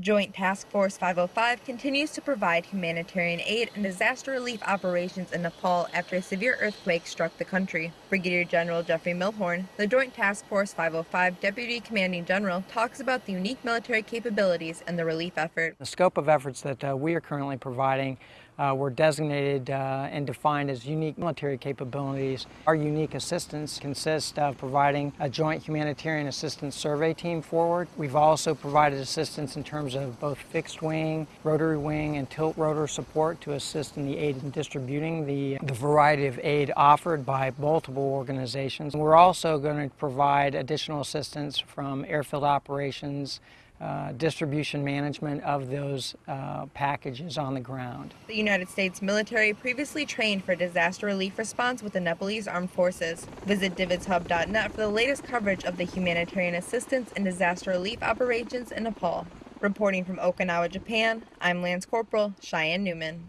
Joint Task Force 505 continues to provide humanitarian aid and disaster relief operations in Nepal after a severe earthquake struck the country. Brigadier General Jeffrey Milhorn, the Joint Task Force 505 Deputy Commanding General, talks about the unique military capabilities and the relief effort. The scope of efforts that uh, we are currently providing uh, were designated uh, and defined as unique military capabilities. Our unique assistance consists of providing a joint humanitarian assistance survey team forward. We've also provided assistance in terms of both fixed wing, rotary wing, and tilt rotor support to assist in the aid in distributing the, the variety of aid offered by multiple organizations. We're also going to provide additional assistance from airfield operations, uh, distribution management of those uh, packages on the ground. The United States military previously trained for disaster relief response with the Nepalese Armed Forces. Visit DVIDSHub.net for the latest coverage of the humanitarian assistance and disaster relief operations in Nepal. Reporting from Okinawa, Japan, I'm Lance Corporal Cheyenne Newman.